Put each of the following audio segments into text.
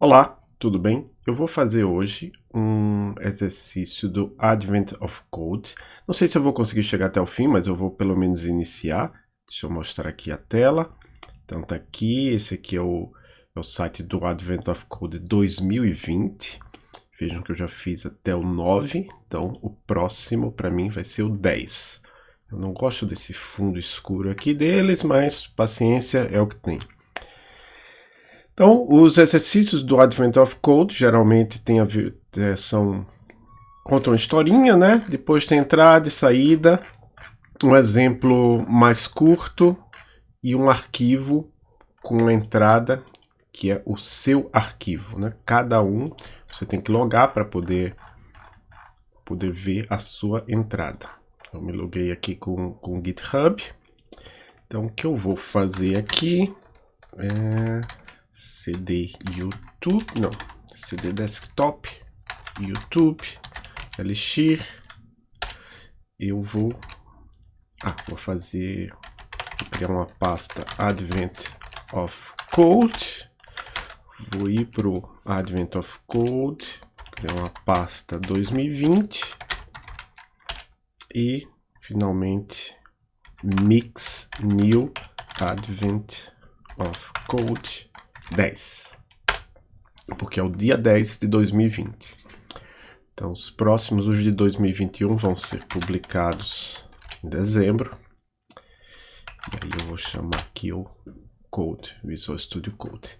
Olá, tudo bem? Eu vou fazer hoje um exercício do Advent of Code. Não sei se eu vou conseguir chegar até o fim, mas eu vou pelo menos iniciar. Deixa eu mostrar aqui a tela. Então tá aqui, esse aqui é o, é o site do Advent of Code 2020. Vejam que eu já fiz até o 9, então o próximo para mim vai ser o 10. Eu não gosto desse fundo escuro aqui deles, mas paciência é o que tem. Então, os exercícios do Advent of Code geralmente tem a ver, é, são contam uma historinha, né? Depois tem entrada e saída, um exemplo mais curto e um arquivo com entrada que é o seu arquivo, né? Cada um você tem que logar para poder poder ver a sua entrada. Eu me loguei aqui com com o GitHub. Então, o que eu vou fazer aqui é CD YouTube, não, CD Desktop, YouTube, Elixir. Eu vou, ah, vou fazer, vou criar uma pasta Advent of Code. Vou ir pro Advent of Code, criar uma pasta 2020 e finalmente Mix New Advent of Code 10. Porque é o dia 10 de 2020. Então, os próximos, os de 2021, vão ser publicados em dezembro. E aí eu vou chamar aqui o Code, Visual Studio Code.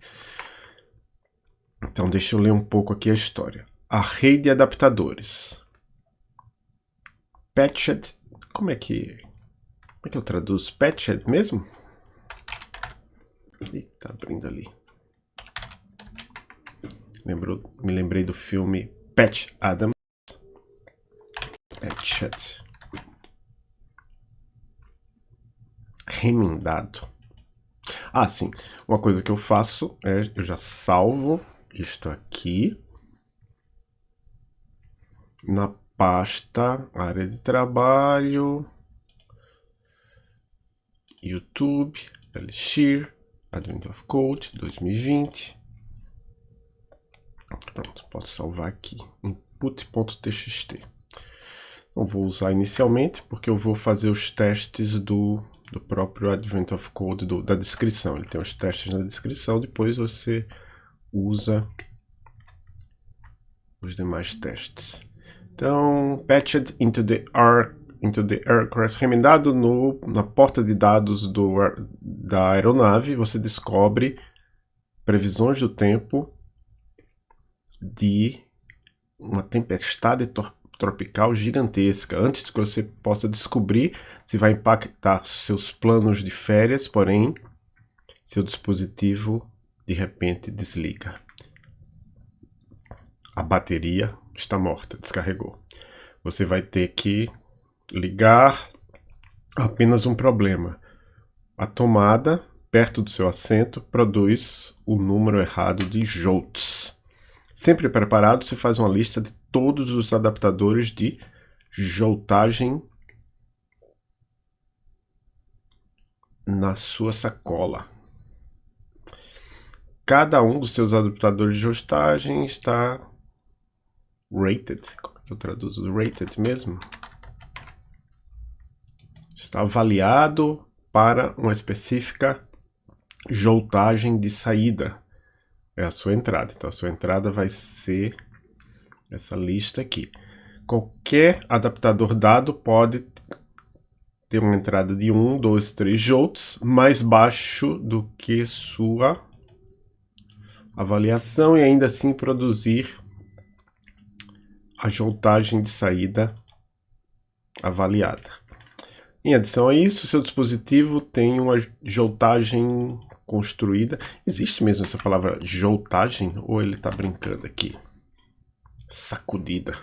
Então, deixa eu ler um pouco aqui a história. A rede de adaptadores. Patched, como é que, como é que eu traduzo? Patched mesmo? Ih, tá abrindo ali. Lembrou, me lembrei do filme Patch Adams. Patched. Remendado. Ah, sim. Uma coisa que eu faço é eu já salvo isto aqui na pasta área de trabalho, YouTube, Elixir, Advent of Code 2020. Pronto, posso salvar aqui, input.txt. Não vou usar inicialmente, porque eu vou fazer os testes do, do próprio Advent of Code, do, da descrição. Ele tem os testes na descrição, depois você usa os demais testes. Então, patched into the, R, into the aircraft, remendado no, na porta de dados do, da aeronave, você descobre previsões do tempo de uma tempestade tropical gigantesca. Antes que você possa descobrir se vai impactar seus planos de férias, porém, seu dispositivo de repente desliga. A bateria está morta, descarregou. Você vai ter que ligar apenas um problema. A tomada, perto do seu assento, produz o número errado de jolts. Sempre preparado, você faz uma lista de todos os adaptadores de joltagem na sua sacola. Cada um dos seus adaptadores de joltagem está rated. Como eu traduzo rated mesmo? Está avaliado para uma específica joltagem de saída é a sua entrada. Então, a sua entrada vai ser essa lista aqui. Qualquer adaptador dado pode ter uma entrada de 1, 2, 3 joules mais baixo do que sua avaliação e ainda assim produzir a joltagem de saída avaliada. Em adição a isso, seu dispositivo tem uma joltagem construída. Existe mesmo essa palavra joltagem ou ele está brincando aqui? Sacudida.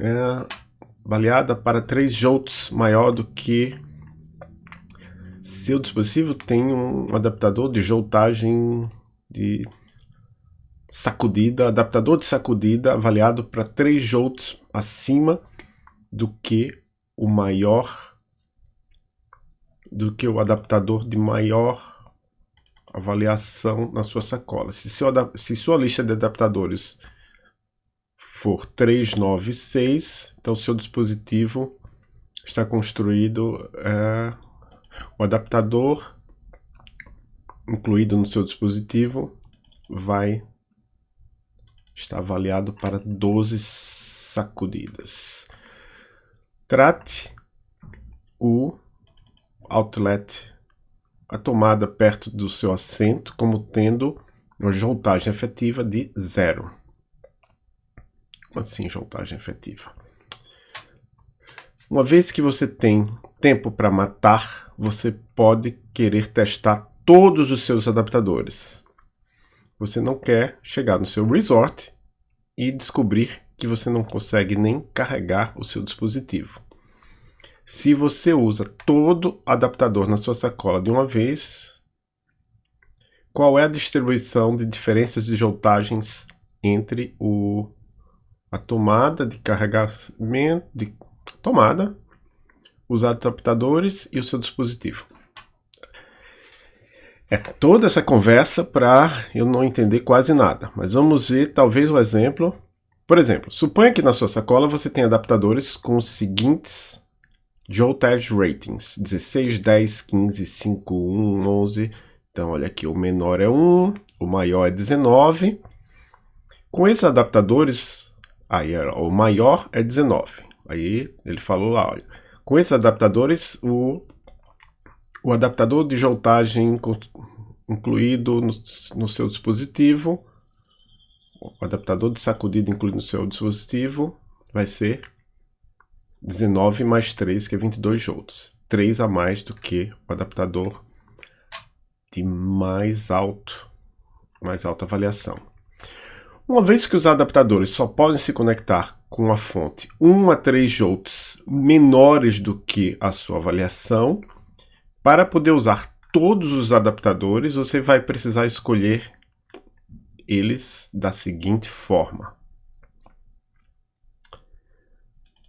É avaliada para 3 jolts maior do que seu dispositivo tem um adaptador de joltagem de sacudida, adaptador de sacudida avaliado para 3 jolts acima do que o maior do que o adaptador de maior avaliação na sua sacola. Se, seu, se sua lista de adaptadores for 396, então seu dispositivo está construído, é, o adaptador incluído no seu dispositivo vai estar avaliado para 12 sacudidas. Trate o outlet, a tomada perto do seu assento, como tendo uma voltagem efetiva de zero. Como assim, voltagem efetiva? Uma vez que você tem tempo para matar, você pode querer testar todos os seus adaptadores. Você não quer chegar no seu resort e descobrir que você não consegue nem carregar o seu dispositivo. Se você usa todo adaptador na sua sacola de uma vez, qual é a distribuição de diferenças de voltagens entre o, a tomada de carregamento, de tomada, os adaptadores e o seu dispositivo? É toda essa conversa para eu não entender quase nada, mas vamos ver talvez um exemplo. Por exemplo, suponha que na sua sacola você tem adaptadores com os seguintes Joltage Ratings, 16, 10, 15, 5, 1, 11. Então olha aqui, o menor é 1, o maior é 19. Com esses adaptadores, aí o maior é 19. Aí ele falou lá, olha, com esses adaptadores o o adaptador de voltagem incluído no, no, seu dispositivo, o adaptador de sacudida incluído no seu dispositivo vai ser 19 mais 3, que é 22 volts. 3 a mais do que o adaptador de mais alto, mais alta avaliação. Uma vez que os adaptadores só podem se conectar com a fonte 1 a 3 volts menores do que a sua avaliação, para poder usar todos os adaptadores, você vai precisar escolher eles da seguinte forma.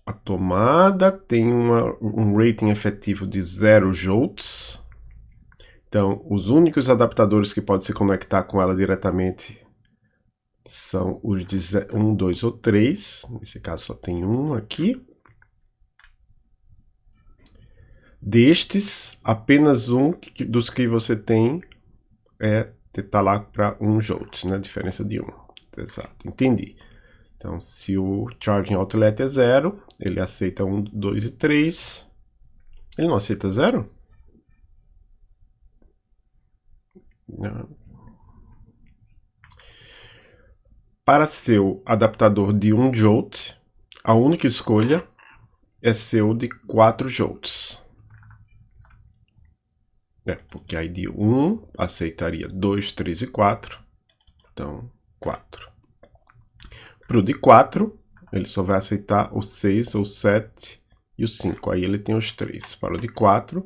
A tomada tem uma, um rating efetivo de 0 joules. Então, os únicos adaptadores que podem se conectar com ela diretamente são os de 1, 2 ou 3. Nesse caso só tem um aqui. Destes, apenas um dos que você tem é tá lá para 1 jolt, né? Diferença de 1. Exato, entendi. Então, se o charging outlet é 0, ele aceita 1, 2 e 3. Ele não aceita 0? Não. Para seu adaptador de 1 jolt, a única escolha é seu de 4 jolts. É, porque aí de 1 aceitaria 2, 3 e 4. Então, 4. Para o de 4, ele só vai aceitar o 6, o 7 e o 5. Aí ele tem os 3. Para o de 4,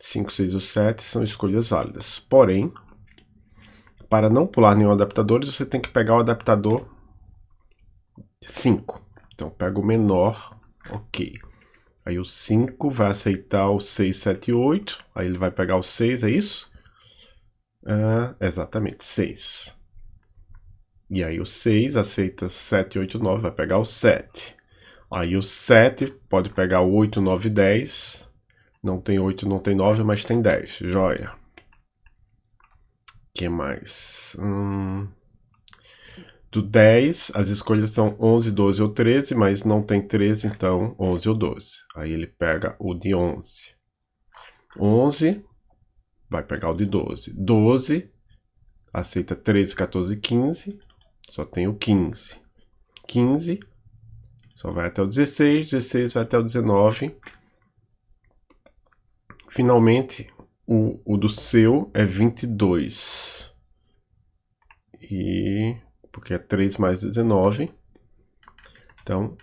5, 6 ou 7 são escolhas válidas. Porém, para não pular nenhum adaptador, você tem que pegar o adaptador 5. Então, pega o menor, ok. Aí o 5 vai aceitar o 6, 7 e 8. Aí ele vai pegar o 6, é isso? Ah, exatamente, 6. E aí o 6 aceita 7, 8, 9, vai pegar o 7. Aí o 7 pode pegar o 8, 9 e 10. Não tem 8, não tem 9, mas tem 10. Joia. que mais? Hum... Do 10, as escolhas são 11, 12 ou 13, mas não tem 13, então 11 ou 12. Aí ele pega o de 11. 11, vai pegar o de 12. 12, aceita 13, 14 e 15, só tem o 15. 15, só vai até o 16, 16 vai até o 19. Finalmente, o, o do seu é 22. E porque é 3 mais 19. Então,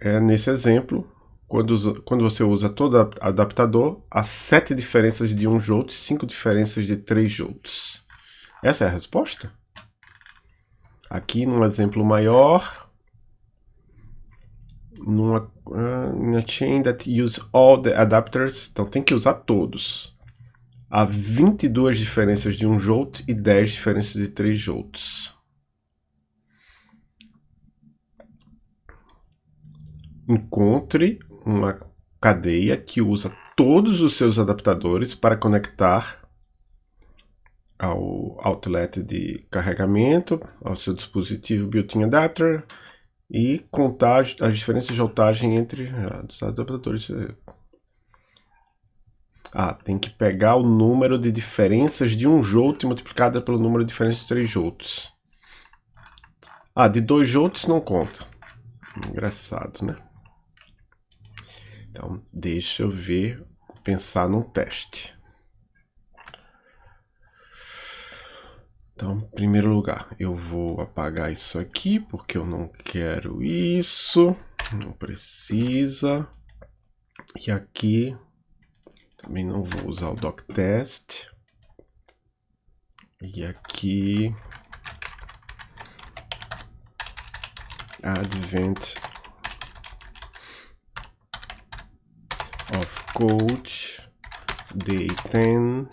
é nesse exemplo, quando, quando você usa todo adaptador, há 7 diferenças de 1 jolt e 5 diferenças de 3 joules. Essa é a resposta? Aqui, num exemplo maior, numa uh, chain that use all the adapters, então tem que usar todos. há 22 diferenças de 1 jolt e 10 diferenças de 3 jolts. Encontre uma cadeia que usa todos os seus adaptadores para conectar ao outlet de carregamento, ao seu dispositivo built-in adapter e contar as diferenças de voltagem entre ah, os adaptadores. Ah, tem que pegar o número de diferenças de 1 jolt multiplicada pelo número de diferenças de 3 jolts. Ah, de 2 jolts não conta. Engraçado, né? Então, deixa eu ver, pensar num teste. Então, em primeiro lugar, eu vou apagar isso aqui, porque eu não quero isso. Não precisa. E aqui, também não vou usar o doctest. E aqui, advent of code day 10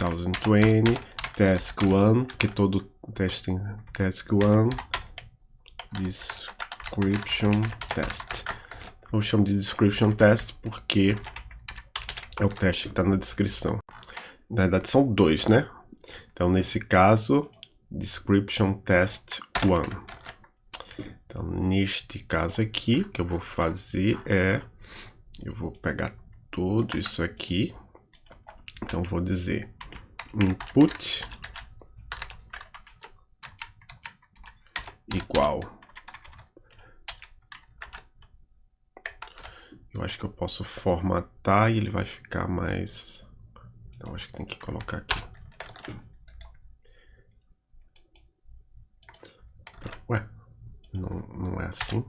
2020 task 1 que todo teste tem task 1 description test. Eu chamo de description test porque é o teste que está na descrição. Na verdade são dois né? Então nesse caso description test 1 então neste caso aqui o que eu vou fazer é eu vou pegar tudo isso aqui. Então, vou dizer input igual. Eu acho que eu posso formatar e ele vai ficar mais... Então, acho que tem que colocar aqui. Ué, não, não é assim?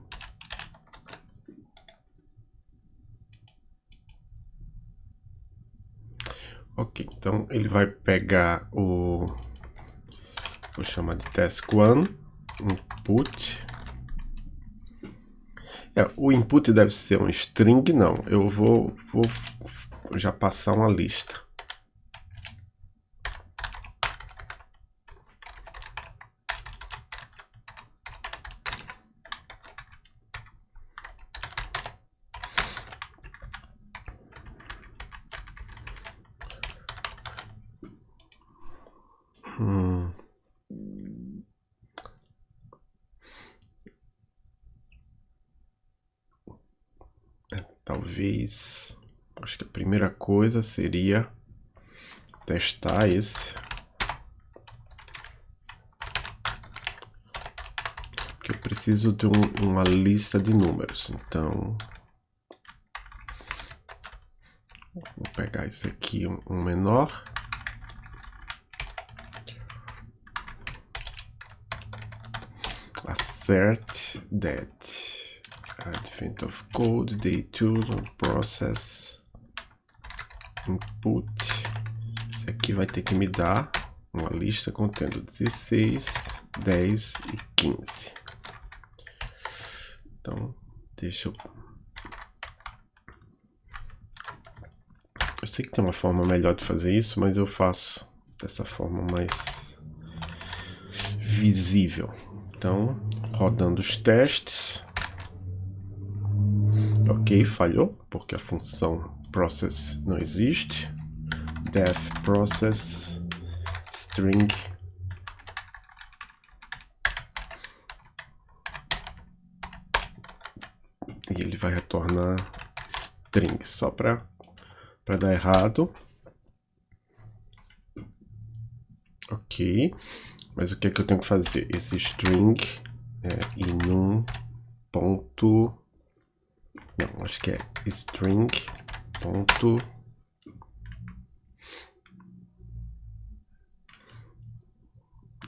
Ok, então ele vai pegar o... Vou chamar de task1, input. É, o input deve ser um string, não. Eu vou, vou já passar uma lista. Talvez. Acho que a primeira coisa seria testar esse. Porque eu preciso de um, uma lista de números. Então. Vou pegar esse aqui, um, um menor. assert that advent of code day 2 process input. Isso aqui vai ter que me dar uma lista contendo 16 10 e 15 então deixa eu eu sei que tem uma forma melhor de fazer isso mas eu faço dessa forma mais visível. Então, rodando os testes. Ok, falhou, porque a função process não existe. def process string e ele vai retornar string só para para dar errado. Ok. Mas o que é que eu tenho que fazer? Esse string é em um ponto... Não, acho que é string ponto...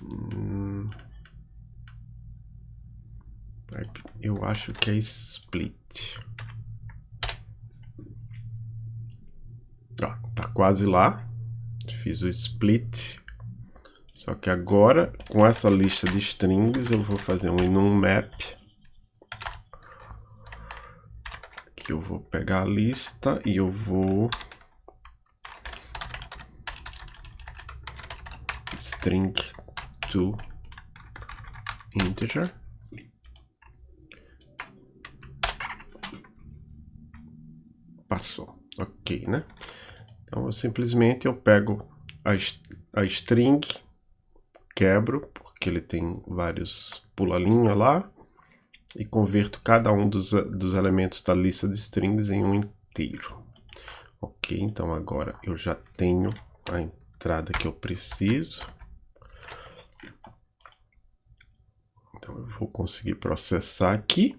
Hum, eu acho que é split. Ó, tá quase lá. Fiz o split. Só que agora, com essa lista de strings, eu vou fazer um enum map. Que eu vou pegar a lista e eu vou string to integer. Passou, ok, né? Então, eu simplesmente eu pego a, a string, quebro, porque ele tem vários pulalinhos lá, e converto cada um dos, dos elementos da lista de strings em um inteiro. Ok, então agora eu já tenho a entrada que eu preciso. Então eu vou conseguir processar aqui.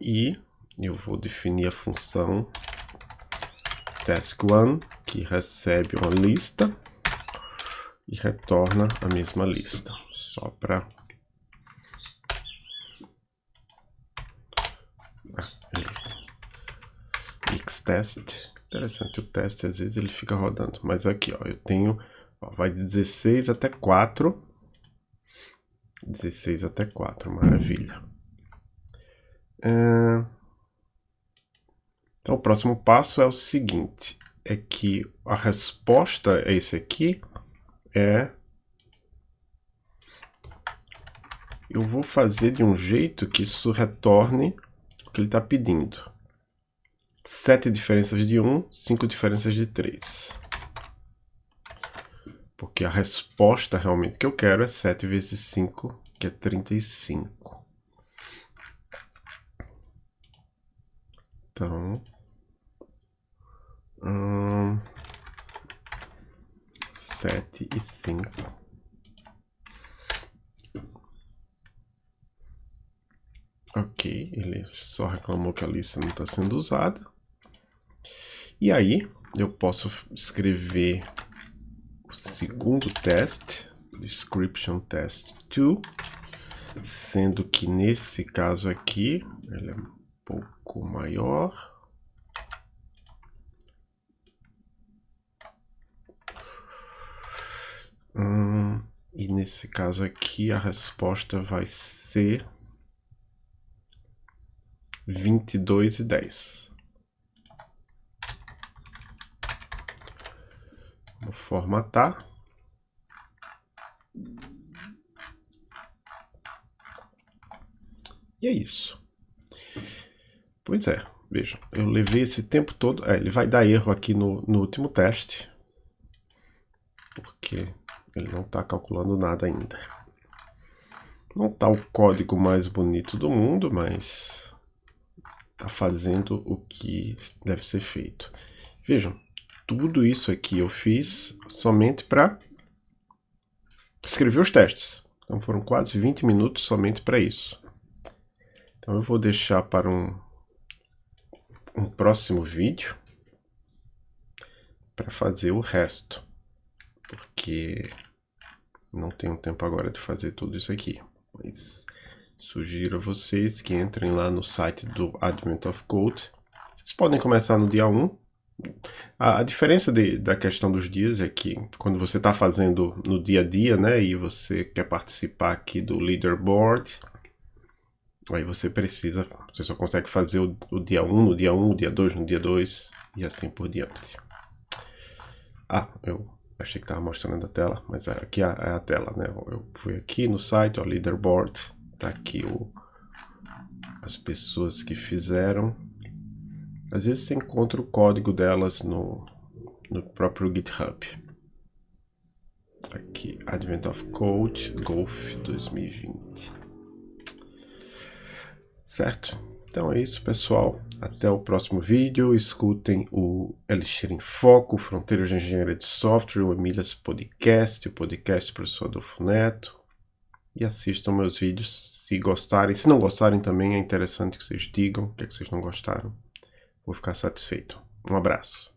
E eu vou definir a função task1 que recebe uma lista e retorna a mesma lista, só para xtest. Interessante, o teste às vezes ele fica rodando. Mas aqui, ó, eu tenho, ó, vai de 16 até 4. 16 até 4, maravilha. É... Então o próximo passo é o seguinte, é que a resposta a esse aqui é... Eu vou fazer de um jeito que isso retorne o que ele está pedindo. 7 diferenças de 1, 5 diferenças de 3. Porque a resposta realmente que eu quero é 7 vezes 5, que é 35. Então... Hum, 7 e 5. Ok, ele só reclamou que a lista não está sendo usada. E aí, eu posso escrever o segundo teste, description test 2, sendo que nesse caso aqui, ele é um pouco maior. Hum, e nesse caso aqui, a resposta vai ser 22 e 10. Vou formatar. E é isso. Pois é, vejam, eu levei esse tempo todo... É, ele vai dar erro aqui no, no último teste, porque ele não está calculando nada ainda. Não está o código mais bonito do mundo, mas está fazendo o que deve ser feito. Vejam, tudo isso aqui eu fiz somente para escrever os testes. Então foram quase 20 minutos somente para isso. Então eu vou deixar para um, um próximo vídeo para fazer o resto. Porque não tenho tempo agora de fazer tudo isso aqui. Mas sugiro a vocês que entrem lá no site do Advent of Code. Vocês podem começar no dia 1 a, diferença de, da questão dos dias é que quando você está fazendo no dia a dia, né, e você quer participar aqui do leaderboard, aí você precisa, você só consegue fazer o, o dia 1 no dia 1, o dia 2 no dia 2 e assim por diante. Ah, eu achei que estava mostrando a tela, mas é, aqui é é a tela, né? Eu fui aqui no site, o leaderboard, tá aqui o, as pessoas que fizeram às vezes você encontra o código delas no, no próprio GitHub. Aqui, Advent of Code Golf 2020. Certo? Então é isso, pessoal. Até o próximo vídeo. Escutem o Elixir em Foco, Fronteiras de Engenharia de Software, o Emílias Podcast, o podcast do professor Adolfo Neto. E assistam meus vídeos se gostarem. Se não gostarem também, é interessante que vocês digam o que, é que vocês não gostaram vou ficar satisfeito. Um abraço.